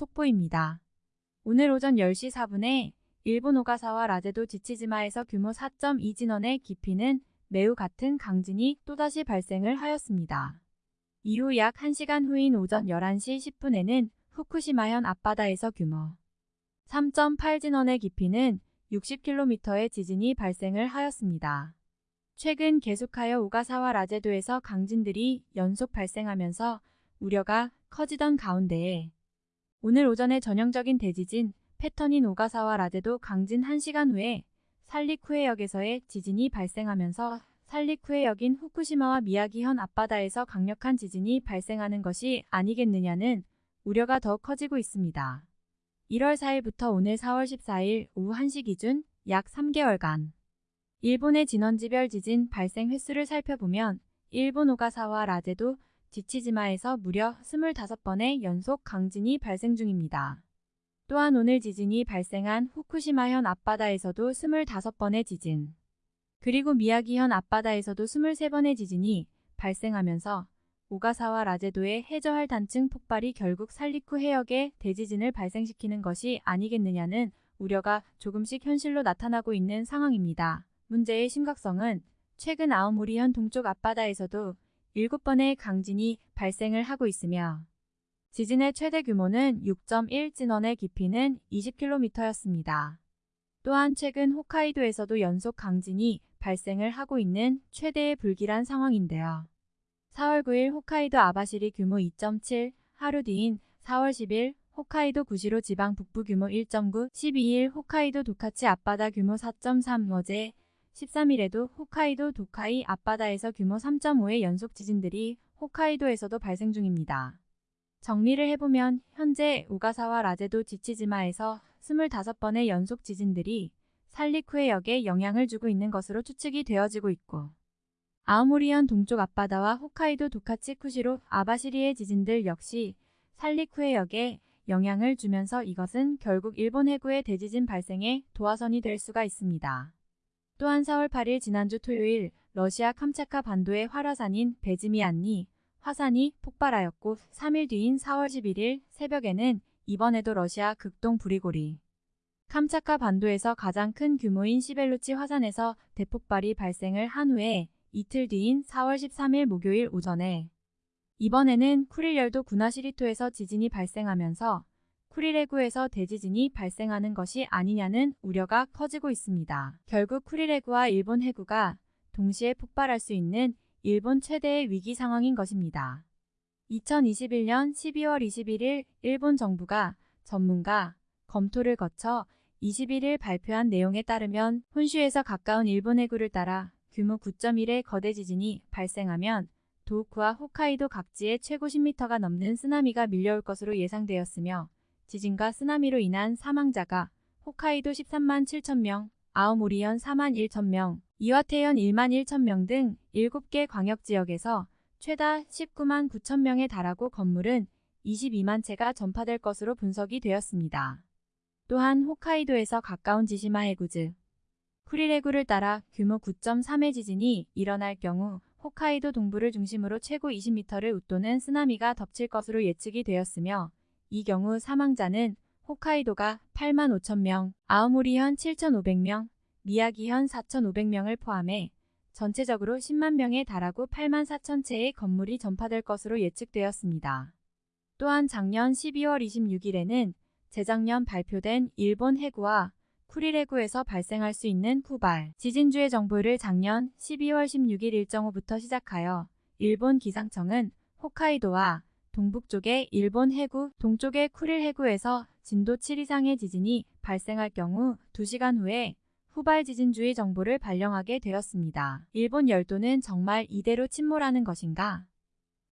속보입니다. 오늘 오전 10시 4분에 일본 오가사와 라제도 지치지마에서 규모 4.2 진원의 깊이는 매우 같은 강진이 또다시 발생을 하였습니다. 이후 약 1시간 후인 오전 11시 10분에는 후쿠시마현 앞바다에서 규모 3.8 진원의 깊이는 60km의 지진이 발생을 하였습니다. 최근 계속하여 오가사와 라제도에서 강진들이 연속 발생하면서 우려가 커지던 가운데에 오늘 오전에 전형적인 대지진 패턴인 오가사와 라제도 강진 1시간 후에 살리쿠해역에서의 지진이 발생하면서 살리쿠해역인 후쿠시마와 미야기현 앞바다에서 강력한 지진이 발생하는 것이 아니겠느냐는 우려가 더 커지고 있습니다. 1월 4일부터 오늘 4월 14일 오후 1시 기준 약 3개월간 일본의 진원지별 지진 발생 횟수를 살펴보면 일본 오가사와 라제도 지치지마에서 무려 25번의 연속 강진이 발생 중입니다. 또한 오늘 지진이 발생한 후쿠시마현 앞바다에서도 25번의 지진, 그리고 미야기현 앞바다에서도 23번의 지진이 발생하면서 오가사와 라제도의 해저할 단층 폭발이 결국 살리쿠 해역에 대지진을 발생시키는 것이 아니겠느냐는 우려가 조금씩 현실로 나타나고 있는 상황입니다. 문제의 심각성은 최근 아오모리현 동쪽 앞바다에서도 7번의 강진이 발생을 하고 있으며 지진의 최대 규모는 6.1 진원의 깊이는 20km였습니다. 또한 최근 홋카이도에서도 연속 강진이 발생을 하고 있는 최대의 불길한 상황인데요. 4월 9일 홋카이도 아바시리 규모 2.7, 하루 뒤인 4월 10일 홋카이도 구시로 지방 북부 규모 1.9, 12일 홋카이도 도카치 앞바다 규모 4.3, 어제 13일에도 홋카이도 도카이 앞바다에서 규모 3.5의 연속 지진들이 홋카이도에서도 발생 중입니다. 정리를 해보면 현재 오가사와 라제도 지치지마에서 25번의 연속 지진들이 살리쿠해역에 영향을 주고 있는 것으로 추측이 되어지고 있고 아오모리현 동쪽 앞바다와 홋카이도 도카치 쿠시로 아바시리의 지진들 역시 살리쿠해역에 영향을 주면서 이것은 결국 일본 해구의 대지진 발생에 도화선이 될 수가 있습니다. 또한 4월 8일 지난주 토요일 러시아 캄차카 반도의 활화산인 베즈미안니 화산이 폭발하였고 3일 뒤인 4월 11일 새벽에는 이번에도 러시아 극동 브리고리. 캄차카 반도에서 가장 큰 규모인 시벨루치 화산에서 대폭발이 발생을 한 후에 이틀 뒤인 4월 13일 목요일 오전에 이번에는 쿠릴열도 군하시리토에서 지진이 발생하면서 쿠릴해구에서 대지진이 발생하는 것이 아니냐는 우려가 커지고 있습니다. 결국 쿠릴해구와 일본 해구가 동시에 폭발할 수 있는 일본 최대의 위기 상황인 것입니다. 2021년 12월 21일 일본 정부가 전문가 검토를 거쳐 21일 발표한 내용에 따르면 혼슈에서 가까운 일본 해구를 따라 규모 9.1의 거대 지진이 발생하면 도호쿠와 홋카이도 각지에 최고 10m가 넘는 쓰나미가 밀려올 것으로 예상되었으며 지진과 쓰나미로 인한 사망자가 홋카이도 13만 7천 명, 아오모리현 4만 1천 명, 이와테현 1만 1천 명 등 7개 광역지역에서 최다 19만 9천 명에 달하고 건물은 22만 채가 전파될 것으로 분석이 되었습니다. 또한 홋카이도에서 가까운 지시마 해구즈, 쿠릴 해구를 따라 규모 9.3의 지진이 일어날 경우 홋카이도 동부를 중심으로 최고 20m를 웃도는 쓰나미가 덮칠 것으로 예측이 되었으며 이 경우 사망자는 홋카이도가 8만 5천 명, 아오모리현 7,500명, 미야기현 4,500명을 포함해 전체적으로 10만 명에 달하고 8만 4천 채의 건물이 전파될 것으로 예측되었습니다. 또한 작년 12월 26일에는 재작년 발표된 일본 해구와 쿠릴 해구에서 발생할 수 있는 후발 지진주의 정보를 작년 12월 16일 일정후부터 시작하여 일본 기상청은 홋카이도와 동북쪽의 일본 해구, 동쪽의 쿠릴 해구에서 진도 7 이상의 지진이 발생할 경우 2시간 후에 후발 지진주의 정보를 발령하게 되었습니다. 일본 열도는 정말 이대로 침몰하는 것인가?